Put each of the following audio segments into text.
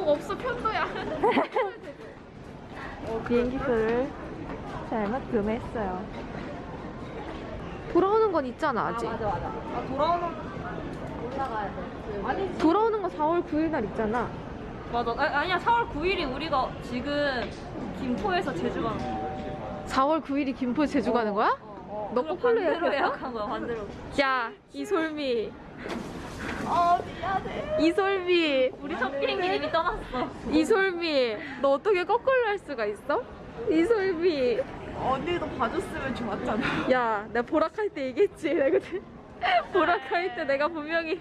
꼭 없어 편도야. 비행기표를 잘못 구매했어요. 돌아오는 건 있잖아 아직. 맞아 맞아. 아 돌아오는 올라가야 돼. 아니 돌아오는 건 4월 9일 날 있잖아. 맞아. 아, 아 니야 4월 9일이 우리가 지금 김포에서 제주 가는 거야. 4월 9일이 김포 제주 가는 거야? 어, 너 그럼 거꾸로? 예약한 거야 반대로. 야 이 솔미 아 미안해. 이솔미 우리 첫 비행기 이미 떠났어. 이솔미 너 어떻게 거꾸로 할 수가 있어? 이솔미 언니도 봐줬으면 좋았잖아. 야 내가 보라카이 때 얘기했지 내가 그때 보라카이 때 내가 분명히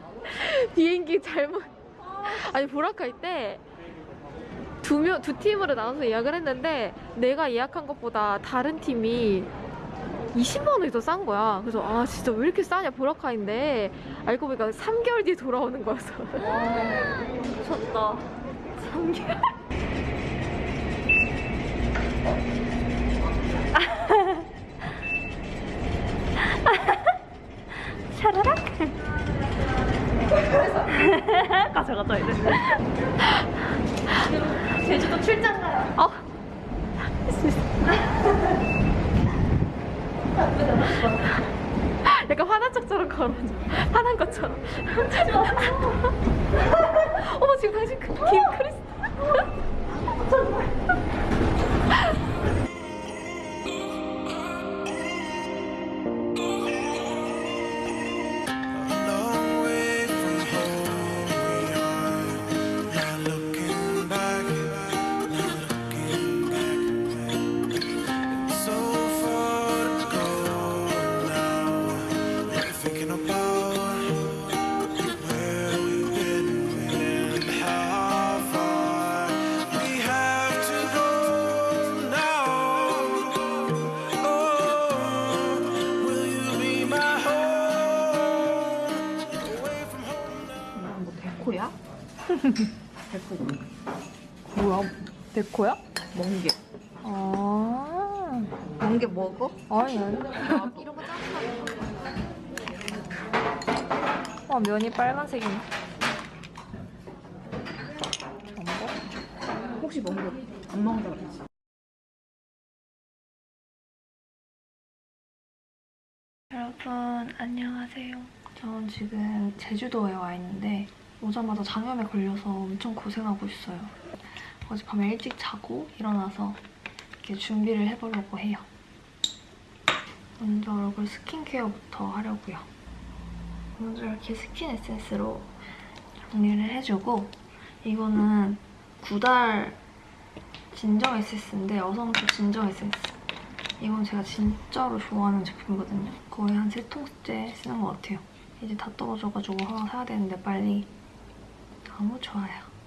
비행기 잘못 아니 보라카이 때두 명, 두 팀으로 나눠서 예약을 했는데 내가 예약한 것보다 다른 팀이 20만 원이 더 싼 거야. 그래서 아 진짜 왜 이렇게 싸냐 보라카인데 알고 보니까 3개월 뒤에 돌아오는 거였어. 미쳤다. 3개월. 샤라락. 가자 가자 이제. 멍게. 아. 멍게 먹어? 아니 아니. 이런 거 짜증나. 와 면이 빨간색이네. 전복? 혹시 멍게 안 먹는다 그랬지? 여러분 안녕하세요. 전 지금 제주도에 와 있는데 오자마자 장염에 걸려서 엄청 고생하고 있어요. 어젯밤에 일찍 자고 일어나서 이렇게 준비를 해보려고 해요. 먼저 얼굴 스킨케어부터 하려고요. 먼저 이렇게 스킨 에센스로 정리를 해주고 이거는 구달 진정 에센스인데 어성초 진정 에센스 이건 제가 진짜로 좋아하는 제품이거든요. 거의 한 세 통째 쓰는 것 같아요. 이제 다 떨어져가지고 하나 사야 되는데 빨리. 너무 좋아요.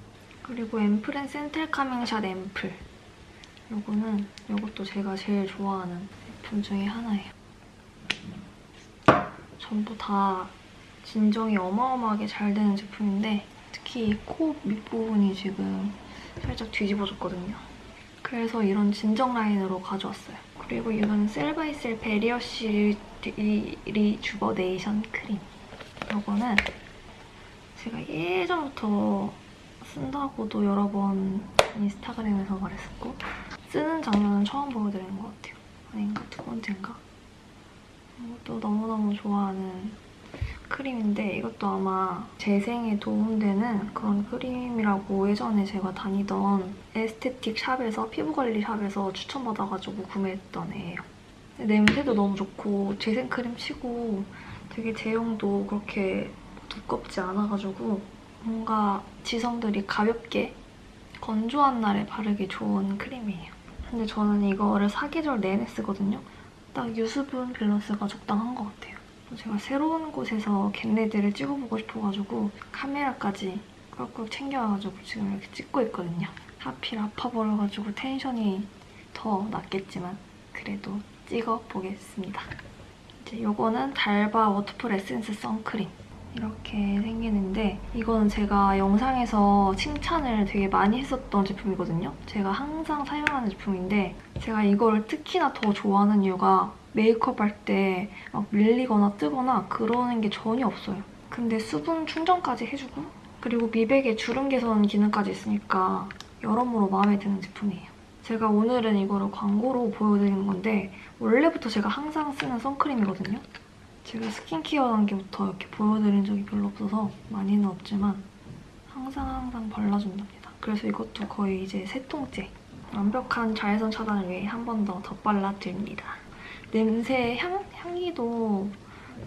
그리고 앰플엔 센텔 calming shot 앰플. 요거는 요것도 제가 제일 좋아하는 제품 중에 하나예요. 전부 다 진정이 어마어마하게 잘 되는 제품인데 특히 이 코 밑부분이 지금 살짝 뒤집어졌거든요. 그래서 이런 진정 라인으로 가져왔어요. 그리고 이건 셀바이셀 barrier C re, rejuvenation 크림. 이거는 제가 예전부터 쓴다고도 여러 번 인스타그램에서 말했었고 쓰는 장면은 처음 보여드리는 것 같아요. 아닌가? 두 번째인가? 이것도 너무너무 좋아하는 크림인데 이것도 아마 재생에 도움되는 그런 크림이라고 예전에 제가 다니던 에스테틱 샵에서 피부관리 샵에서 추천받아가지고 구매했던 애예요. 냄새도 너무 좋고 재생 크림 치고 되게 제형도 그렇게 두껍지 않아가지고 뭔가 지성들이 가볍게 건조한 날에 바르기 좋은 크림이에요. 근데 저는 이거를 사계절 내내 쓰거든요. 딱 유수분 밸런스가 적당한 것 같아요. 제가 새로운 곳에서 get ready를 찍어보고 싶어가지고 카메라까지 꾹꾹 챙겨와가지고 지금 이렇게 찍고 있거든요. 하필 아파버려가지고 텐션이 더 낮겠지만 그래도 찍어보겠습니다. 이제 이거는 달바 waterfull 에센스 선크림. 이렇게 생기는데 이거는 제가 영상에서 칭찬을 되게 많이 했었던 제품이거든요. 제가 항상 사용하는 제품인데 제가 이거를 특히나 더 좋아하는 이유가 메이크업 할 때 막 밀리거나 뜨거나 그러는 게 전혀 없어요. 근데 수분 충전까지 해주고 그리고 미백에 주름 개선 기능까지 있으니까 여러모로 마음에 드는 제품이에요. 제가 오늘은 이거를 광고로 보여드리는 건데 원래부터 제가 항상 쓰는 선크림이거든요. 제가 스킨케어 단계부터 이렇게 보여드린 적이 별로 없어서 많이는 없지만 항상 항상 발라준답니다. 그래서 이것도 거의 이제 세 통째. 완벽한 자외선 차단을 위해 한 번 더 덧발라드립니다. 냄새, 향, 향기도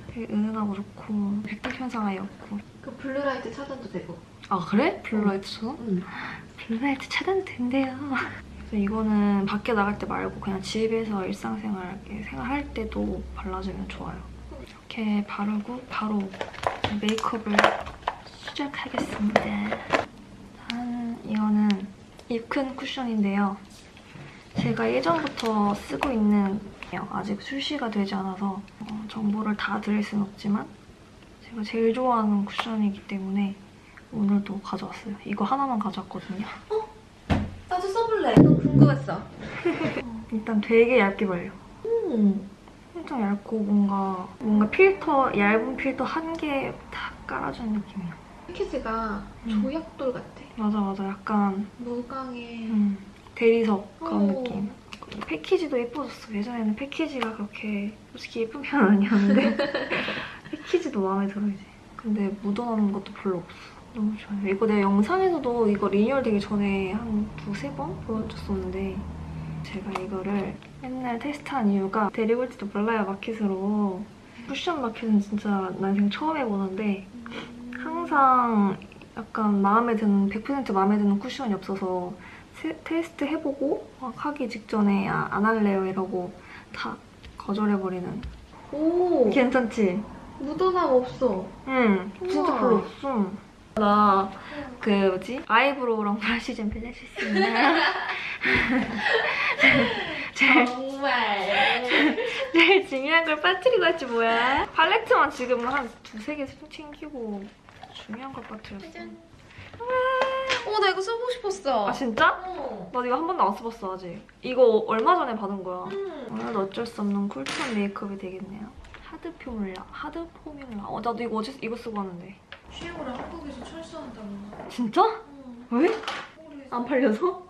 되게 은은하고 좋고 백색 현상 아예 없고 그 블루라이트 차단도 되고. 아 그래? 블루라이트처럼? 응. 블루라이트 차단 된대요. 그래서 이거는 밖에 나갈 때 말고 그냥 집에서 일상생활 생활할 때도 발라주면 좋아요. 이렇게 바르고 바로 메이크업을 시작하겠습니다. 짠! 이거는 입큰 쿠션인데요. 제가 예전부터 쓰고 있는 아직 출시가 되지 않아서 어, 정보를 다 드릴 순 없지만 제가 제일 좋아하는 쿠션이기 때문에 오늘도 가져왔어요. 이거 하나만 가져왔거든요. 나도 써볼래. 너무 궁금했어. 일단 되게 얇게 발려. 음. 엄청 얇고 뭔가 뭔가 필터 얇은 필터 한개다 깔아주는 느낌이야. 패키지가 음. 조약돌 같아. 맞아 맞아 약간 무광의 음, 대리석 그런 어. 느낌. 패키지도 예뻐졌어. 예전에는 패키지가 그렇게 솔직히 예쁜 편은 아니었는데 패키지도 마음에 들어 이제. 근데 묻어나는 것도 별로 없어. 너무 좋아요. 이거 내가 영상에서도 이거 리뉴얼 되기 전에 한 두세 번 보여줬었는데 제가 이거를 맨날 테스트한 이유가 데리고 올지도 몰라요 마켓으로 쿠션 마켓은 진짜 난생 처음 해보는데 항상 약간 마음에 드는 100% 마음에 드는 쿠션이 없어서 세- 테스트 해보고 막 하기 직전에 아, 안 할래요 이러고 다 거절해버리는 오 괜찮지? 묻어남 없어. 응 진짜 우와. 별로 없어 나 그 뭐지? 아이브로우랑 브러쉬 좀 빌려줄 수 있나요? 정말. 제일 중요한 걸 빠뜨리고 왔지 뭐야 팔레트만 지금 한 두세 개 챙기고 중요한 걸 빠뜨렸어. 어, 나 이거 써보고 싶었어. 아 진짜? 어. 나 이거 한 번도 안 써봤어 아직 이거 얼마 전에 받은 거야 음. 오늘도 어쩔 수 없는 쿨톤 메이크업이 되겠네요 하드 포뮬라 하드 포뮬라 어 나도 이거 어제 이거 쓰고 왔는데 취향으로 한국에서 철수한다는 거. 진짜? 응. 왜? 모르겠어. 안 팔려서?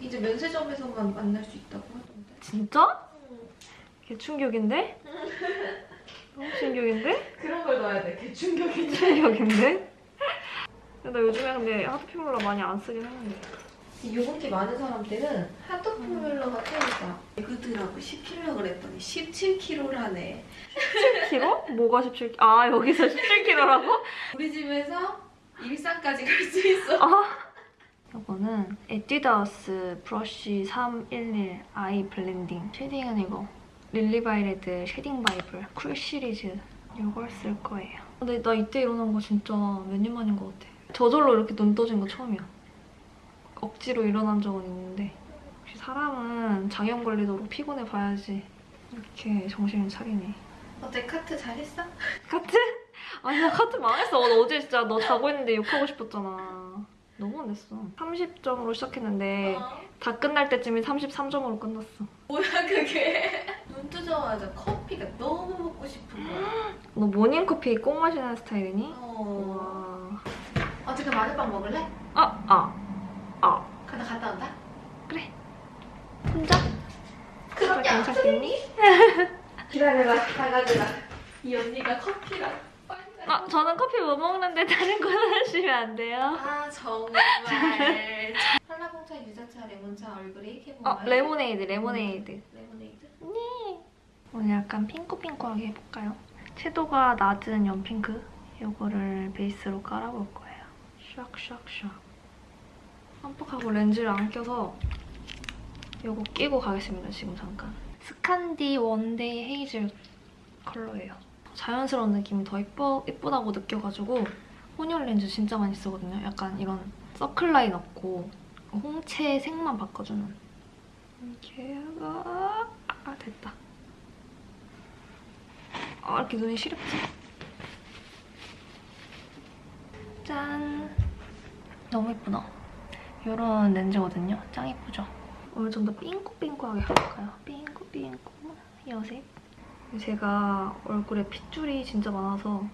이제 면세점에서만 만날 수 있다고 하던데. 진짜? 응. 개 충격인데? 너무 충격인데? 그런 걸 넣어야 돼. 개 충격이지. 충격인데? 나 요즘에 근데 하드 포뮬라 많이 안 쓰긴 하는데 유분기 많은 사람들은 하드 포뮬러가 최고다. 그들하고 10kg 그랬더니 17kg라네. 17kg? 뭐가 17kg? 아 여기서 17kg라고? 우리 집에서 일산까지 갈 수 있어. 아 이거는 에뛰드하우스 브러쉬 311 eye blending shading은 이거 릴리바이레드 shading 바이블 cool 시리즈 이걸 쓸 거예요 근데 나 이때 일어난 거 진짜 몇 년 만인 것 같아 저절로 이렇게 눈 떠진 거 처음이야 억지로 일어난 적은 있는데 역시 사람은 장염 걸리도록 피곤해 봐야지 이렇게 정신을 차리네 어때 카트 잘했어? 카트? 아니 나 카트 망했어. 나 어제 진짜 너 자고 있는데 욕하고 싶었잖아. 너무 혼냈어. 30점으로 시작했는데 어. 다 끝날 때쯤에 33점으로 끝났어. 뭐야 그게? 눈 뜨자마자 커피가 너무 먹고 싶은 거야. 너 모닝커피 꼭 마시는 스타일이니? 어. 와. 어떻게 마늘빵 먹을래? 아, 아, 아. 가나 갔다 온다. 그래. 혼자? 그럼 괜찮겠니? 기다려라 나가느라. 이 언니가 커피랑 빵. 아, 저는 커피 못 먹는데 다른 거 하시면 안 돼요? 아 정말. 한라봉차, 유자차, 레몬차 얼그레이 캐모마일. 어, 레모네이드, 레모네이드. 레모네이드. 오늘 약간 핑크핑크하게 해볼까요? 채도가 낮은 연핑크 이거를 베이스로 깔아볼 거예요. 샥샥샥. 깜빡하고 렌즈를 안 껴서 이거 끼고 가겠습니다, 지금 잠깐. 스칸디 one day hazel 컬러예요. 자연스러운 느낌이 더 예뻐, 예쁘다고 느껴가지고 혼혈 렌즈 진짜 많이 쓰거든요. 약간 이런 서클 라인 없고 홍채 색만 바꿔주는. 이렇게 해가 아 됐다. 아 이렇게 눈이 시렵지? 짠! 너무 예쁘다. 이런 렌즈거든요. 짱 예쁘죠? 오늘 좀 더 삥꾸삥꾸하게 해볼까요? 삥꾸삥꾸 여색. 제가 얼굴에 핏줄이 진짜 많아서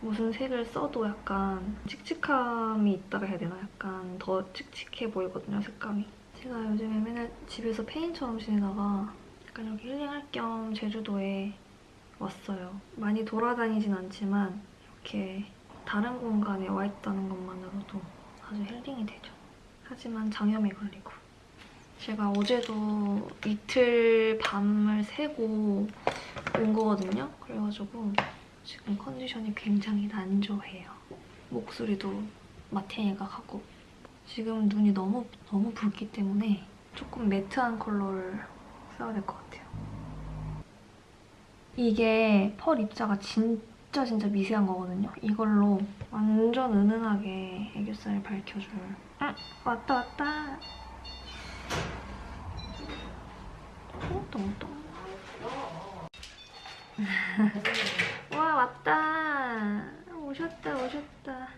무슨 색을 써도 약간 칙칙함이 있다고 해야 되나? 약간 더 칙칙해 보이거든요, 색감이. 제가 요즘에 맨날 집에서 페인처럼 지내다가 약간 이렇게 힐링할 겸 제주도에 왔어요. 많이 돌아다니진 않지만 이렇게 다른 공간에 와 있다는 것만으로도 아주 힐링이 되죠. 하지만 장염에 걸리고. 제가 어제도 이틀 밤을 새고 온 거거든요. 그래가지고 지금 컨디션이 굉장히 난조해요. 목소리도 마태이가 가고 지금 눈이 너무 너무 붉기 때문에 조금 매트한 컬러를 써야 될 것 같아요. 이게 펄 입자가 진짜 진짜 미세한 거거든요. 이걸로 완전 은은하게 애교살 밝혀줄. 응, 왔다 왔다. 똥똥똥. 와 왔다. 오셨다 오셨다.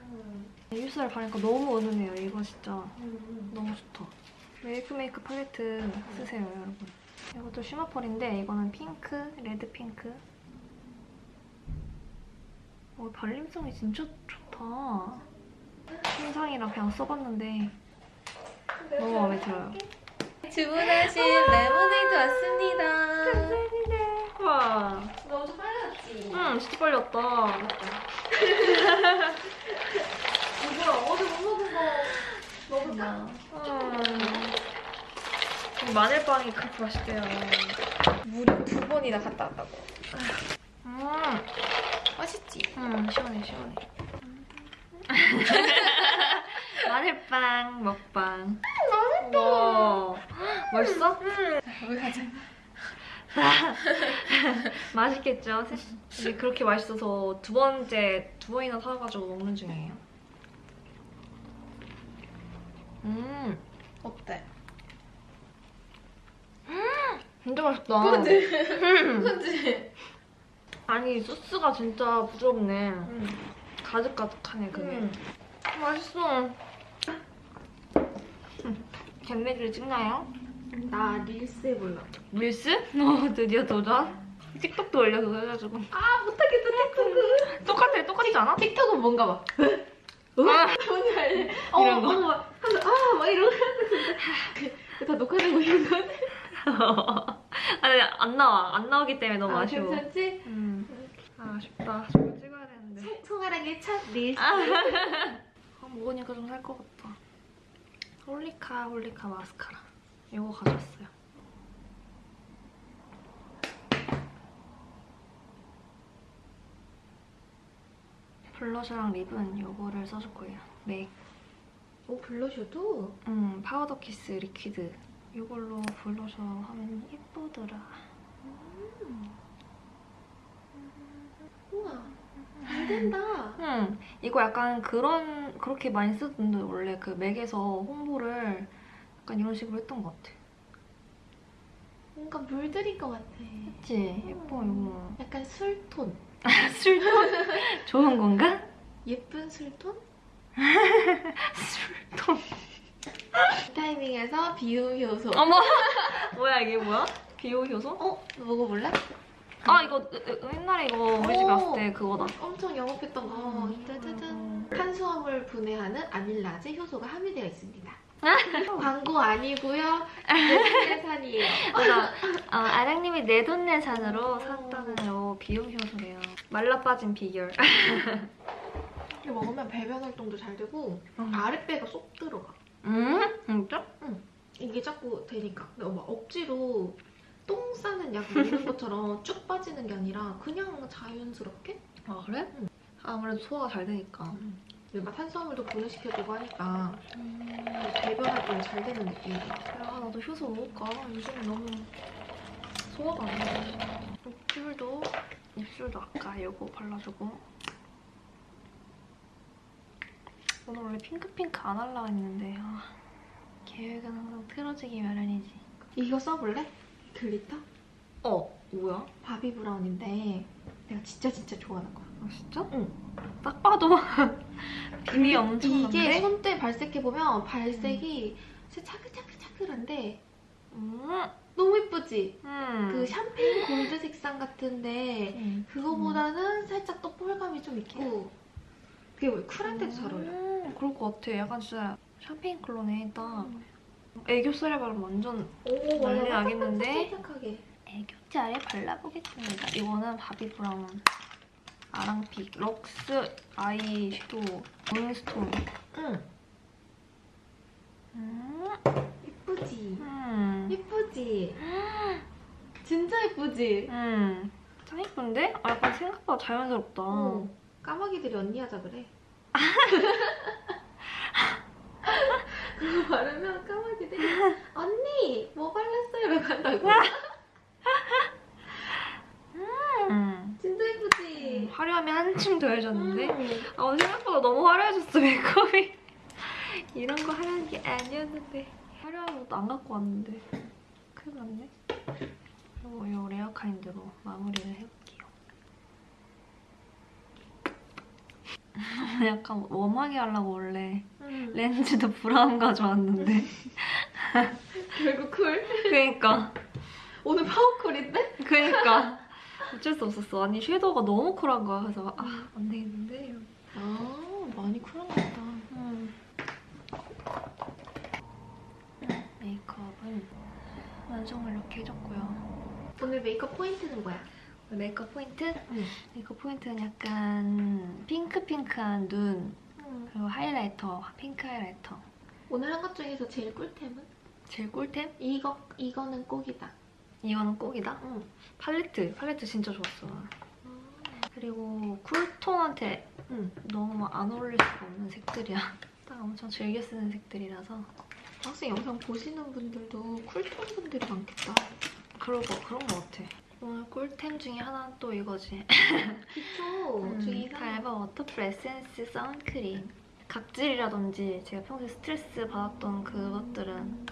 애교살 바르니까 너무 은은해요. 이거 진짜 너무 좋다. 웨이크메이크 팔레트 쓰세요 여러분. 이것도 shimmer펄인데 이거는 핑크, 레드 핑크. 어, 발림성이 진짜 좋다. 신상이랑 그냥 써봤는데 너무 마음에 들어요. 주문하신 레모네이드 왔습니다. 감사합니다. 와, 너 엄청 빨랐지? 응, 진짜 빨리 왔다. 이거 어제 못 먹은 거 먹었다. 음. 이 마늘빵이 그렇게 맛있대요. 무려 두 번이나 갔다 왔다고. 음, 맛있지? 음, 시원해, 시원해. 마늘빵 먹방. 맛있다. 맛있어? 우리 가자. 맛있겠죠? 근데 그렇게 맛있어서 두 번째, 두 번이나 사가지고 먹는 중이에요. 음, 어때? 진짜 맛있다. 그치? 음. 그치? 아니, 소스가 진짜 부드럽네. 응. 가득가득하네, 그게. 응. 맛있어. 잼매기를 찍나요? 나 릴스 해볼라. 릴스? 어, 드디어 도전? 틱톡도 올려, 그거 해가지고. 아, 못하겠다, 틱톡은. 똑같아, 똑같지 않아? 틱톡은 뭔가 봐. 아, 뭔지 알지? 이런 거? 어, 막, 하면서, 아, 막 이러고. 다 녹화되고 있는 건. 아니, 안 나와. 안 나오기 때문에 너무 아, 아쉬워. 괜찮지? 음. 아, 아쉽다. 송- 송아랑의 첫 릴스. 아, 먹으니까 좀 살 것 같다. 홀리카, 홀리카 마스카라. 이거 가져왔어요. 블러셔랑 립은 이거를 써줄 거예요. 맥. 오, 블러셔도? 음, 파우더 키스 리퀴드. 이걸로 블러셔 하면 예쁘더라. 우와. 잘 된다. 음, 이거 약간 그런, 그렇게 많이 쓰던데, 원래 그 맥에서 홍보를 약간 이런 식으로 했던 것 같아. 뭔가 물들인 것 같아. 그치? 예뻐, 이거. 약간 술톤. 술톤? 좋은 건가? 예쁜 술톤? 술톤. 이 타이밍에서 비움 효소. 어머! 뭐야, 이게 뭐야? 비오 효소? 어? 먹어볼래? 아, 이거, 옛날에 이거 우리 집에 오. 왔을 때 그거다. 엄청 영업했던 거. 음. 짜자잔. 탄수화물 분해하는 아밀라제 효소가 함유되어 있습니다. 광고 아니고요. 내산이에요. 맞아. 어, 아랑님이 내돈내산으로 샀다는 요 비움 효소래요. 말라 빠진 비결. 이거 먹으면 배변 활동도 잘 되고 음. 아랫배가 쏙 들어가. 음? 진짜? 이게 자꾸 되니까. 근데 막 억지로 똥 싸는 약 먹는 것처럼 쭉 빠지는 게 아니라 그냥 자연스럽게 아, 그래? 아무래도 소화가 잘 되니까. 그리고 막 탄수화물도 분해시켜주고 하니까 배변 활동이 잘 되는 느낌이야. 야, 나도 효소 먹을까? 요즘에 너무 소화가 안 돼. 입술도, 입술도 아까 이거 발라주고. 오늘 원래 핑크핑크 안 하려고 했는데, 아, 계획은 항상 틀어지기 마련이지. 이거 써볼래? Glitter? 어, 뭐야? 바비 브라운인데 내가 진짜 진짜 좋아하는 거야. 아, 진짜? 응. 딱 봐도 비비 엄청 이게 많네. 손때 발색해보면 발색이 진짜 차글차글차글한데 음, 너무 예쁘지? 음. 그 샴페인 골드 색상 같은데 음. 그거보다는 살짝 또 펄감이 좀 있고 그게 뭐 쿨한데도 잘 어울려. 음, 그럴 것 같아. 약간 진짜 샴페인 컬러네, 딱. 애교살에 바르면 완전 오 난리 나겠는데? 애교살에 발라보겠습니다. 이거는 바비 브라운 아랑픽 럭스 아이 섀도우 문스톤. 응. 음. 예쁘지? 음. 예쁘지? 진짜 예쁘지? 음. 참 예쁜데? 아, 약간 생각보다 자연스럽다. 어. 까마귀들이 언니 하자 그래. 그거 바르면 까마귀들이 언니 뭐 발랐어요? 이러고 한다고. 음. 진짜 예쁘지? 화려함이 한층 더해졌는데? 음. 아, 오늘 생각보다 너무 화려해졌어, 메이크업이. 이런 거 하는 게 아니었는데. 화려한 것도 안 갖고 왔는데. 큰일 났네. 그리고 이 레어 카인드로 마무리를 해볼게요. 약간 warm하게 하려고 원래 음. 렌즈도 브라운 가져왔는데. 결국 cool. 그니까. 오늘 power cool인데? 그니까. 어쩔 수 없었어. 아니, 섀도우가 너무 쿨한 거야. 그래서, 아, 안 되겠는데? 아 많이 쿨한가 보다. 음. 메이크업은 완성을 이렇게 해줬고요. 오늘 메이크업 포인트는 뭐야? 메이크업 포인트? 응. 메이크업 포인트는 약간 핑크핑크한 눈 그리고 하이라이터, 핑크 하이라이터. 오늘 한 것 중에서 제일 꿀템은? 제일 꿀템? 이거 이거는 꼭이다. 이거는 꼭이다. 응. 팔레트, 팔레트 진짜 좋았어. 그리고 cool tone한테 응. 너무 안 어울릴 수가 없는 색들이야. 딱 엄청 즐겨 쓰는 색들이라서 학생 영상 보시는 분들도 cool tone 분들이 많겠다. 그러고 그런 거 같아. 오늘 꿀템 중에 하나는 또 이거지. 그쵸? 음, 달바 워터풀 에센스 선크림. 각질이라든지 제가 평소에 스트레스 받았던 그것들은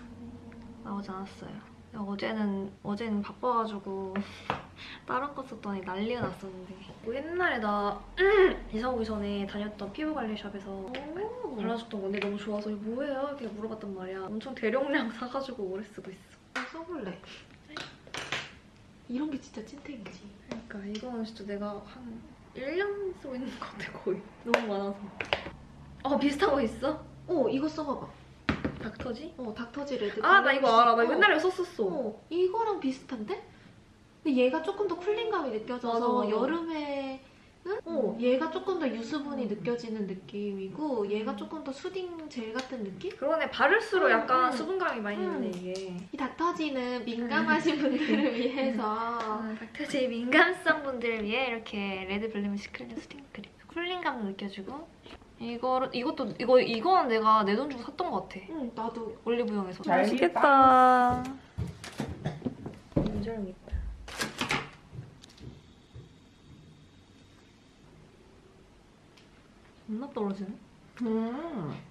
나오지 않았어요. 어제는 어제는 바빠가지고 다른 거 썼더니 난리가 났었는데 뭐 옛날에 나 이사 오기 전에 다녔던 피부관리샵에서 오. 발라줬던 건데 너무 좋아서 뭐예요? 이렇게 물어봤단 말이야. 엄청 대용량 사가지고 오래 쓰고 있어. 써볼래. 이런 게 진짜 찐텐이지. 그러니까 이거는 진짜 내가 한 1년 쓰고 있는 것 같아 거의. 너무 많아서. 어 비슷한 거 있어? 어 이거 써봐봐. 닥터지? 어 닥터지 레드. 아 나 이거 알아. 나 어. 옛날에 썼었어. 어 이거랑 비슷한데? 근데 얘가 조금 더 cooling감이 느껴져서 맞아. 여름에는 어 얘가 조금 더 유수분이 느껴지는 느낌이고 얘가 조금 더 soothing 젤 같은 느낌? 그러네 바를수록 음, 약간 음. 수분감이 많이 음. 있네 이게. 이 닥터지는 민감하신 분들을 위해서 아, 닥터지 민감성 분들을 위해 이렇게 레드 블레미쉬 클리어 수딩 크림. cooling감도 느껴지고. 이거 이것도 이거 이거는 내가 내 돈 주고 샀던 것 같아. 응 나도 올리브영에서. 잘 맛있겠다. 인절미. 존나 떨어지네. 음,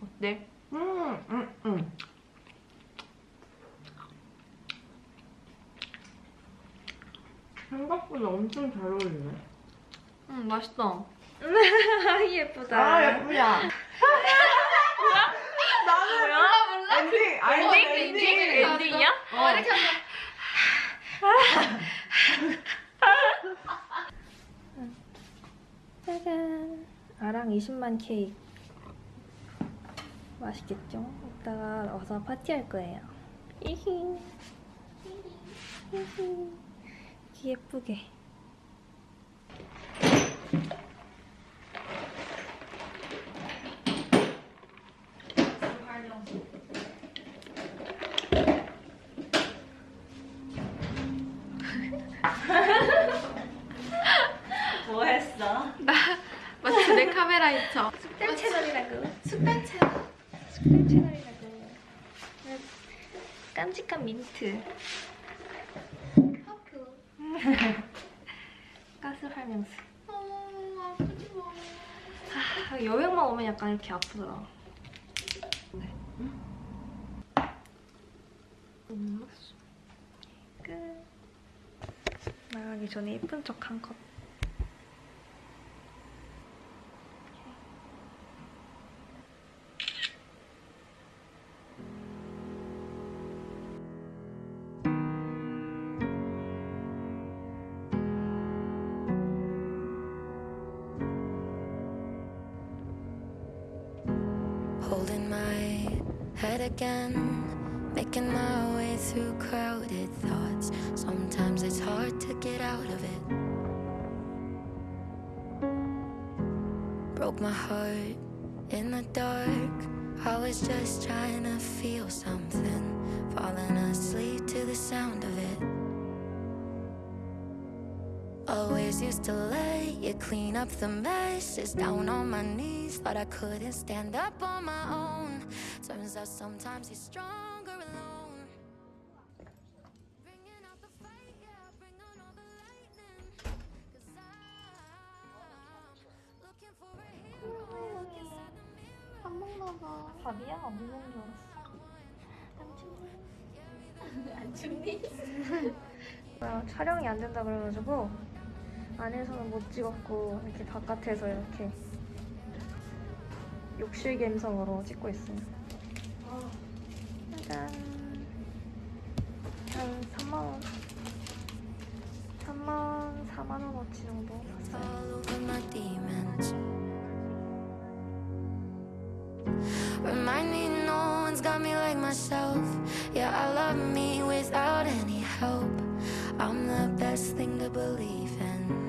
어때? 음, 음, 음. 생각보다 엄청 잘 어울리네. 응 맛있다. 예쁘다. 아, 예뻐. 뭐야? 몰라? 엔딩, 아니, 엔딩? 엔딩. 엔딩? 엔딩이야? 어. 이렇게 하면 짜잔. 아랑 20만 케이크. 맛있겠죠? 이따가 와서 파티할 거예요. 히히. 히히. 예쁘게. 민트. 가스 활명수. 어 아프지 마 아, 여행만 오면 약간 이렇게 아프더라. 네. 음. 끝. 나가기 전에 예쁜 척 한 컷. Again, making my way through crowded thoughts. Sometimes it's hard to get out of it. Broke my heart in the dark. I was just trying to feel something, falling asleep to the sound of it. Always used to let you clean up the messes down on my knees. Thought I couldn't stand up on my own. Turns out sometimes you're stronger alone. Bringing out the yeah, bring on all the lightning. Cause I'm looking for a hero. Look inside the mirror. 밥 먹나 봐. 밥이야? 안 먹는 줄 알았어. 안 춥니? 뭐야, 촬영이 안 된다 그래가지고 안에서는 못 찍었고 이렇게 바깥에서 이렇게 욕실 감성으로 찍고 있어요. 짜잔. 한 3만 원. 3만 4만 원어치 정도 샀어요. all over my demons. Remind me no one's got me like myself. Yeah, I love me without any help. I'm the best thing to believe in.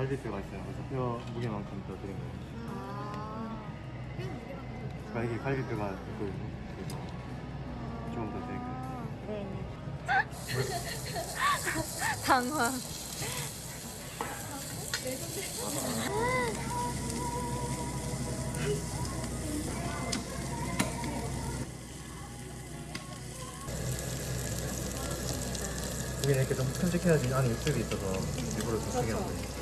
갈비뼈가 있어요. 그래서 뼈 무게만큼 더 드린 거예요. 그러니까 이게 갈비뼈가 있고 그래서 조금 더 드린 거예요. 네네. 당황. 여기는 이렇게 좀 큼직해야지 안에 육즙이 있어서 일부러 더 크게 한 거예요.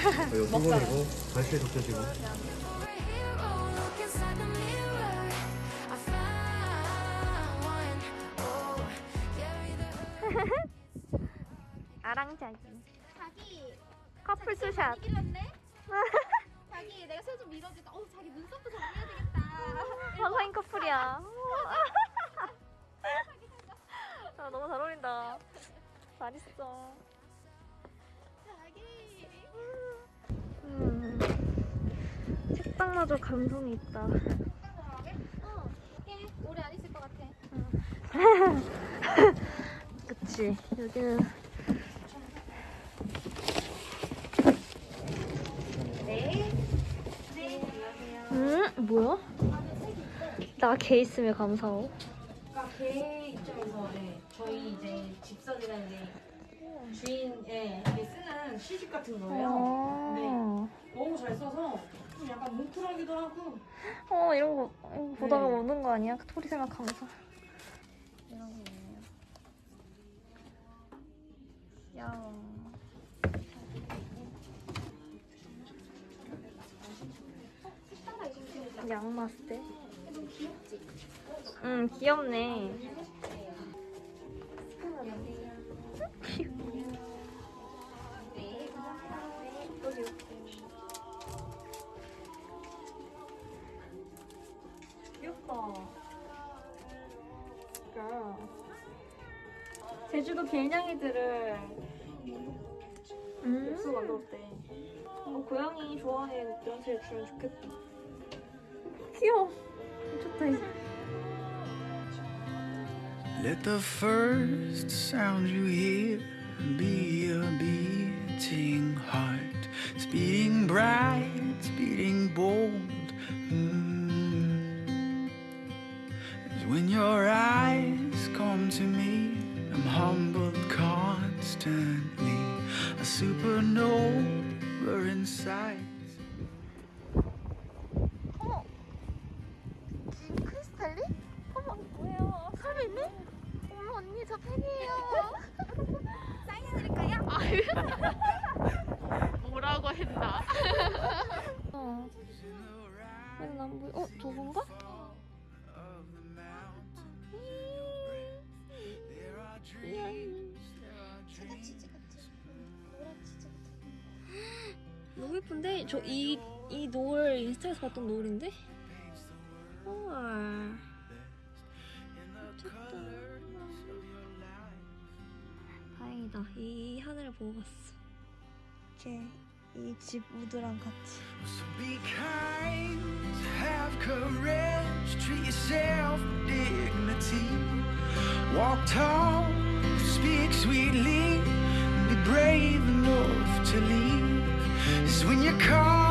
소금이고. Oh, carry the 아랑 자기. 자기 커플. 길었네? 자기 내가 손좀 밀어줄까? 어 자기 눈썹도 정리해야 되겠다 화사인 커플이야. 아, 너무 잘 어울린다. 잘했어. 책상마저 감성이 있다. 어 오래 안 있을 것 같아 그치. 여기는. 음, 뭐야? 나개 있으면 감사하고. 그러니까 개 입장에서 네, 저희 이제 집사들한테 주인에 이렇게 쓰는 시집 같은 거예요. 아. 너무 잘 써서 좀 약간 뭉클하기도 하고 어, 이런 거 이거 보다가 네. 오는 거 아니야? 토리 생각하면서. 이런 거 있네요. 야. 양마스테? 응, 귀엽네. 귀엽 제주도 개냥이들을 음. 육수 만들었대. 어, 고양이 좋아하는 연실 주면 좋겠다. 귀여워. 미쳤다, 이제. Let the first sound you hear be a beating heart, speeding bright, speeding bold. Mm. Supernova 저 이 이 노을 인스타에서 봤던 노을인데? 헐. 미쳤다. 다행이다. 이 하늘을 보고 갔어. 이렇게 이 집 우드랑 같이. So be kind, have courage, treat yourself with dignity. Walk tall, speak sweetly, be brave enough to leave. It's when you call.